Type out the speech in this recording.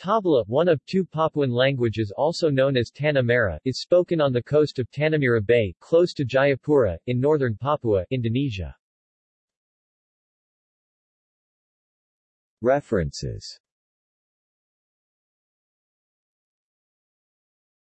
Tabla, one of two Papuan languages also known as Tanahmerah, is spoken on the coast of Tanahmerah Bay, close to Jayapura, in northern Papua, Indonesia. References